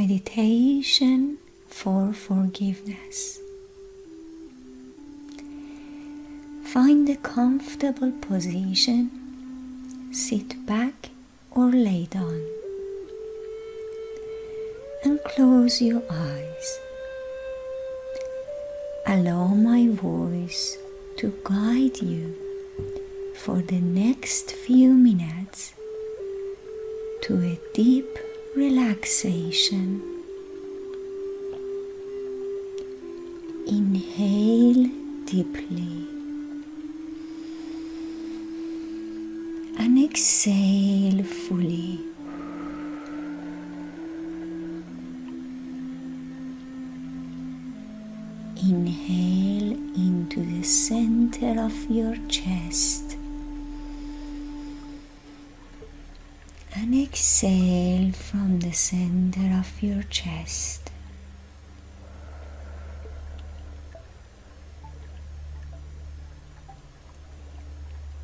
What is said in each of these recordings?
meditation for forgiveness. Find a comfortable position, sit back or lay down, and close your eyes. Allow my voice to guide you for the next few minutes to a deep relaxation. Inhale deeply and exhale fully. Inhale into the center of your chest exhale from the center of your chest.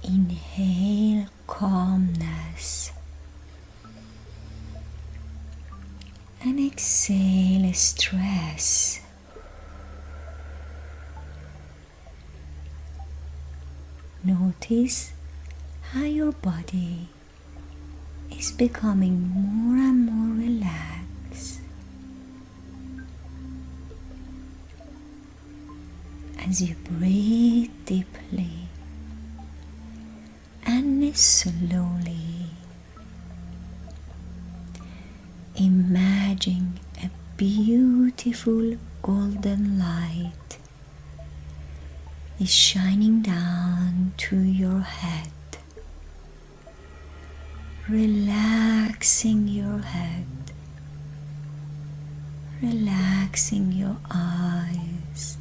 Inhale calmness and exhale stress. Notice how your body is becoming more and more relaxed. As you breathe deeply and slowly imagine a beautiful golden light is shining down to your head relaxing your head, relaxing your eyes,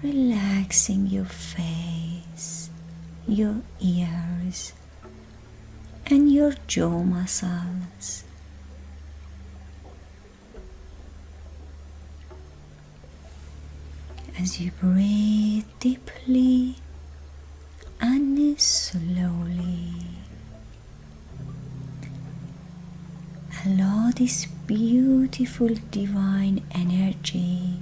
relaxing your face, your ears, and your jaw muscles. As you breathe deeply and slowly. Allow this beautiful divine energy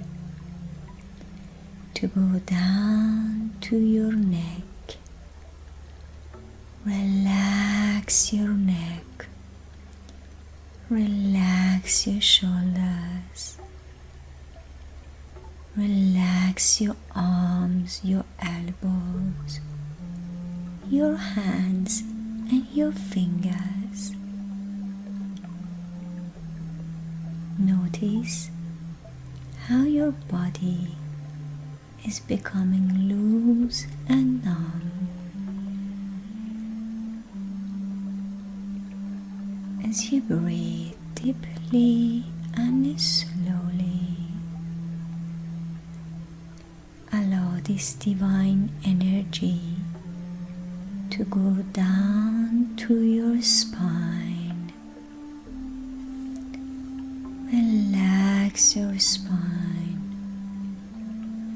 to go down to your neck. Relax your neck. Relax your shoulders. Relax your arms, your elbows, your hands, and your fingers. Notice how your body is becoming loose and numb as you breathe deeply and slowly. Allow this divine energy to go down to your spine Relax your spine.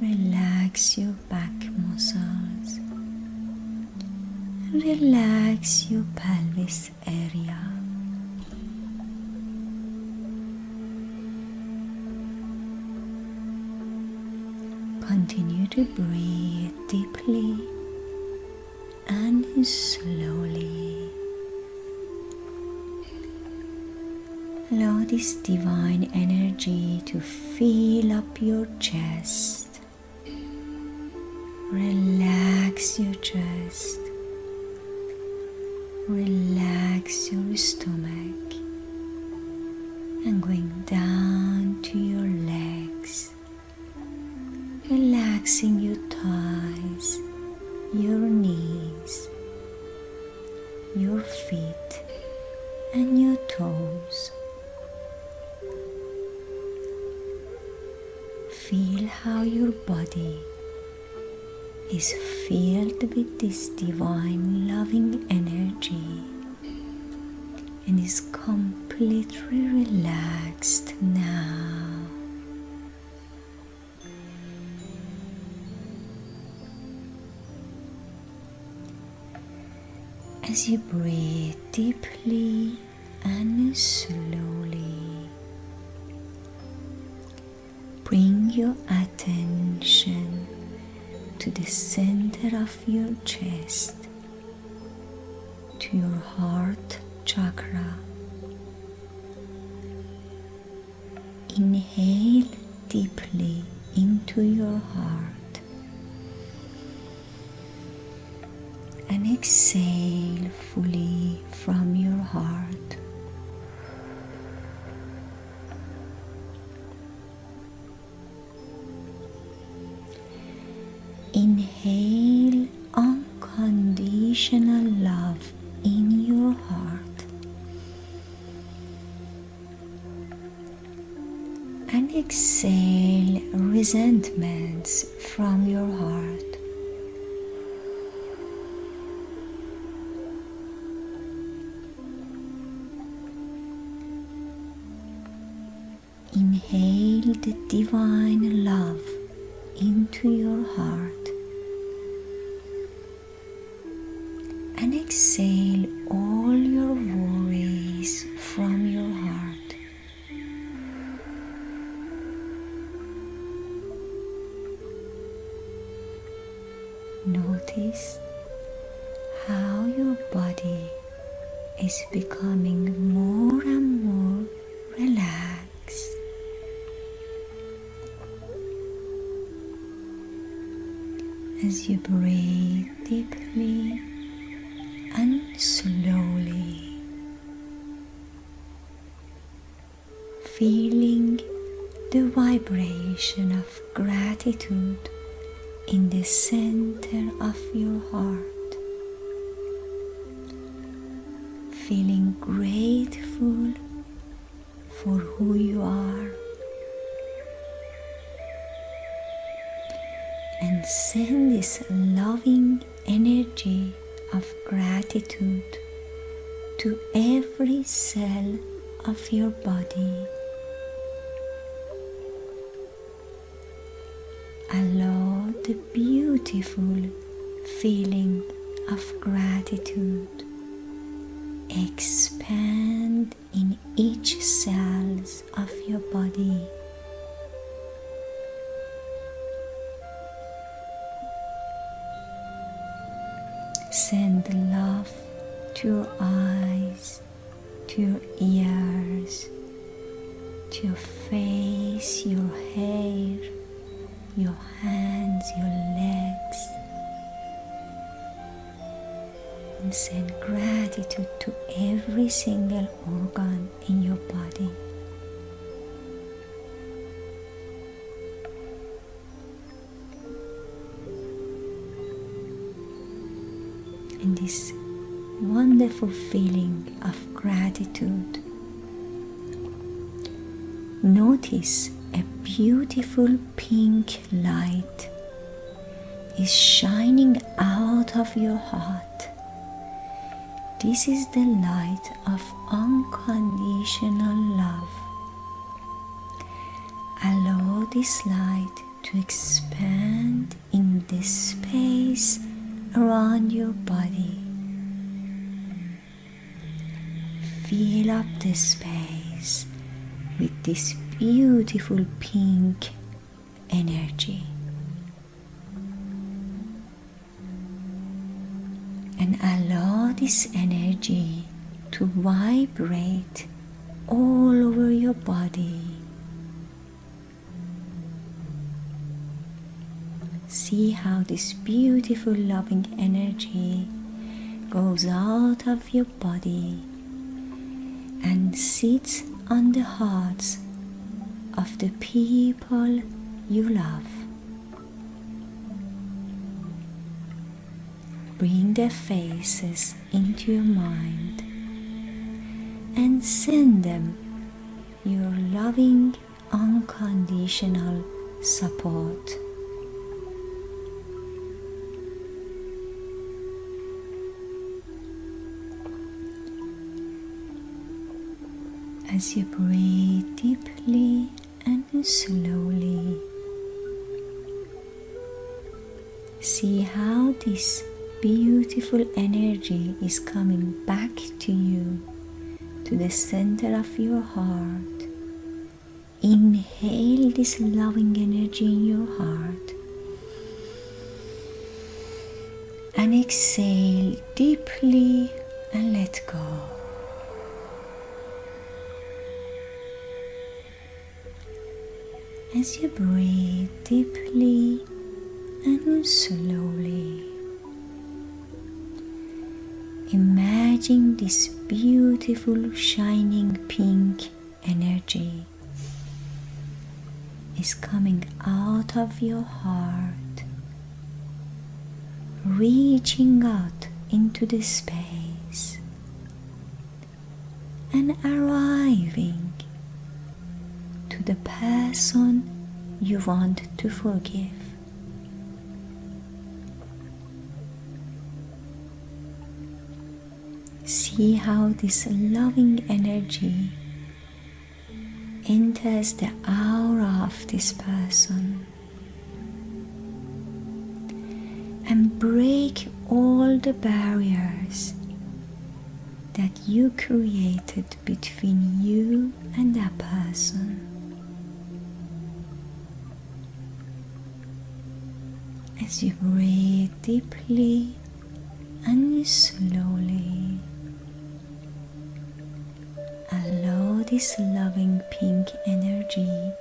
Relax your back muscles. Relax your pelvis area. Continue to breathe deeply and slowly. This divine energy to fill up your chest. Relax your chest. Relax your stomach. And going down to your legs. Relaxing your thighs, your exhibit this divine loving energy and is completely relaxed now. As you breathe deeply and slowly, bring your attention to the center of your chest, to your heart chakra. Inhale deeply into your heart and exhale fully from your heart. Inhale unconditional love in your heart and exhale resentments from your heart. Inhale the divine exhale all your worries from your heart. Notice how your body is becoming more and more relaxed. As you breathe deeply slowly, feeling the vibration of gratitude in the center of your heart, feeling grateful for who you are. And send this loving energy of gratitude to every cell of your body. Allow the beautiful feeling of gratitude expand in each cells of your body. Send love to your eyes, to your ears, to your face, your hair, your hands, your legs. And send gratitude to every single organ in your body. And this wonderful feeling of gratitude. Notice a beautiful pink light is shining out of your heart. This is the light of unconditional love. Allow this light to expand in this space around your body. Fill up the space with this beautiful pink energy. And allow this energy to vibrate all over your body. See how this beautiful loving energy goes out of your body and sits on the hearts of the people you love. Bring their faces into your mind and send them your loving, unconditional support. As you breathe deeply and slowly, see how this beautiful energy is coming back to you, to the center of your heart, inhale this loving energy in your heart. And exhale deeply and let go. As you breathe deeply and slowly, imagine this beautiful shining pink energy is coming out of your heart reaching out into the space and arriving to the person you want to forgive. See how this loving energy enters the aura of this person and break all the barriers that you created between you and that person. As you breathe deeply and slowly, allow this loving pink energy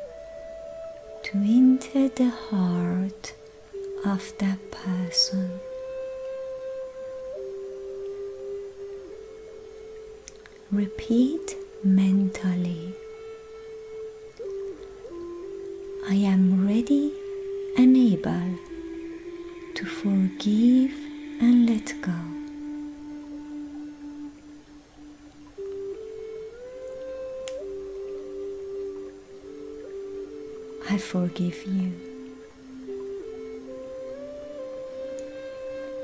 to enter the heart of that person. Repeat mentally. I am ready and able to forgive and let go. I forgive you.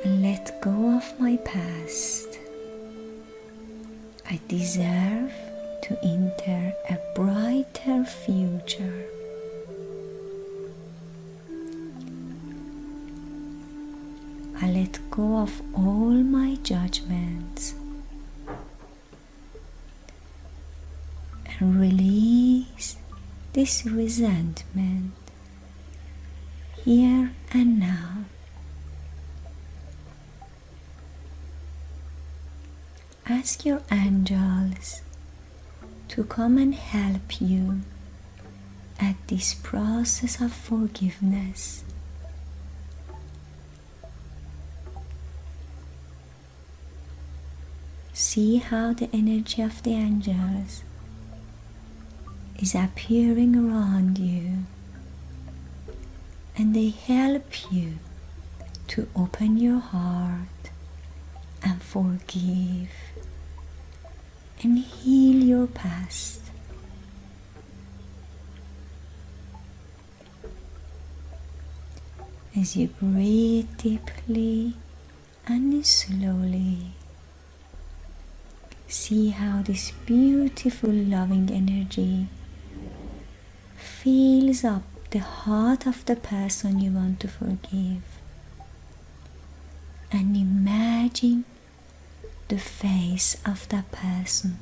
And let go of my past. I deserve to enter a brighter future. Let go of all my judgments and release this resentment here and now. ask your angels to come and help you at this process of forgiveness. See how the energy of the angels is appearing around you and they help you to open your heart and forgive and heal your past. As you breathe deeply and slowly, see how this beautiful loving energy fills up the heart of the person you want to forgive. And imagine the face of that person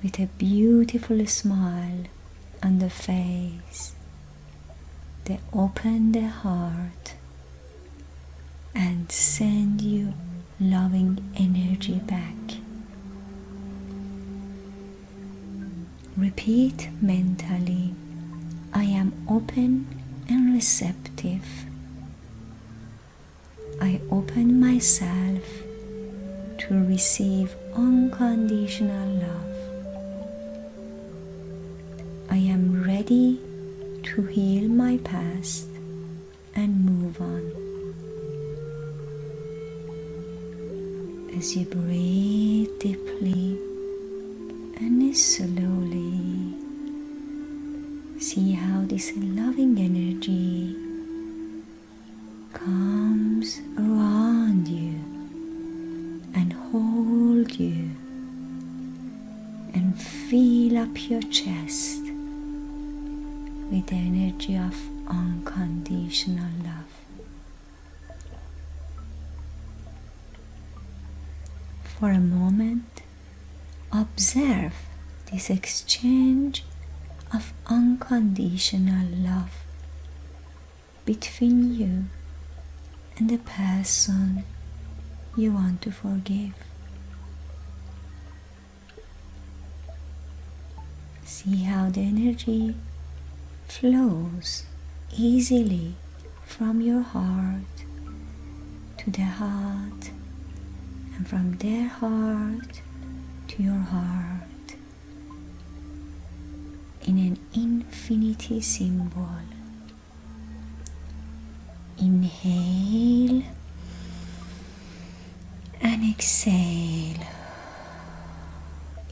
with a beautiful smile on the face. They open their heart and send you loving energy back. Repeat mentally I am open and receptive I open myself to receive unconditional love. I am ready to heal my past and move on. As you breathe deeply and slowly, see how this loving energy comes around you and hold you and fill up your chest with the energy of unconditional love. For a moment, observe this exchange of unconditional love between you and the person you want to forgive. See how the energy flows easily from your heart to the heart and from their heart to your heart in an infinity symbol. Inhale and exhale.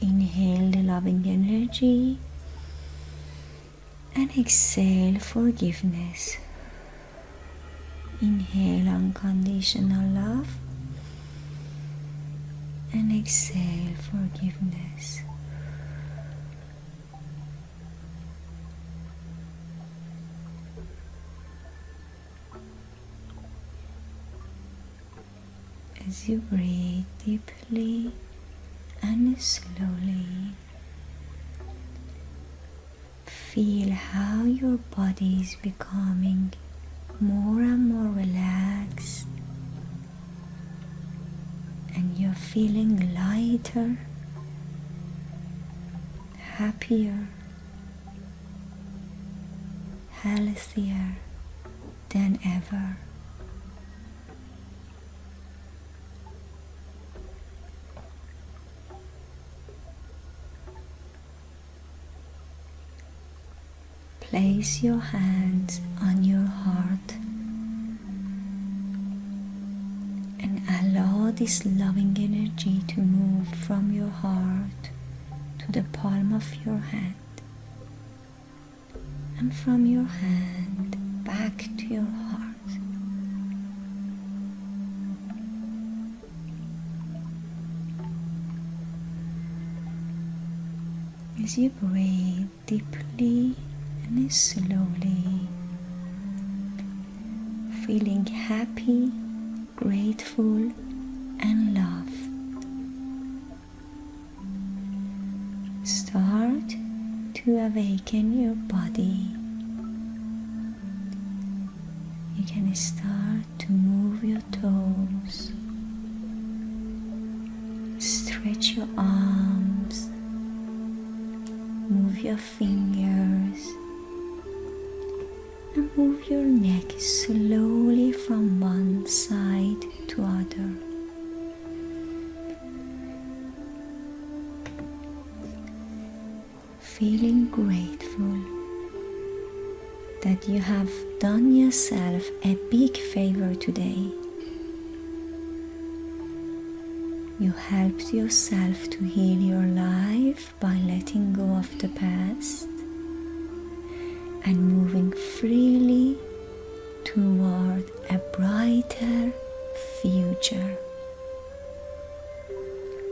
Inhale the loving energy and exhale forgiveness. Inhale unconditional love and exhale forgiveness. As you breathe deeply and slowly, feel how your body is becoming more and more relaxed and you're feeling lighter, happier, healthier than ever. Place your hands on your heart this loving energy to move from your heart to the palm of your hand and from your hand back to your heart. As you breathe deeply and slowly, feeling happy, grateful, and love. Start to awaken your body. You can start to move your toes, stretch your arms, move your fingers and move your neck slowly Feeling grateful that you have done yourself a big favor today. You helped yourself to heal your life by letting go of the past and moving freely toward a brighter future.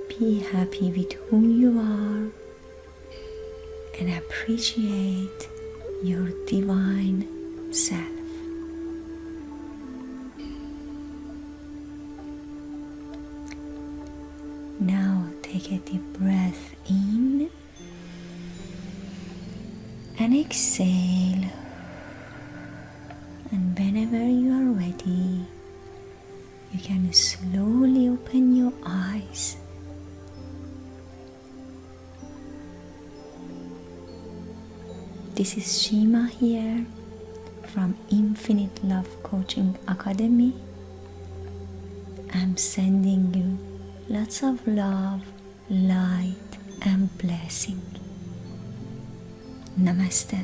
Be happy with who you are and appreciate your divine self. Now take a deep breath in and exhale. And whenever you are ready, you can slowly This is Shima here from Infinite Love Coaching Academy. I'm sending you lots of love, light, and blessing. Namaste.